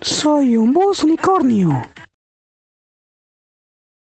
Soy un bus unicornio.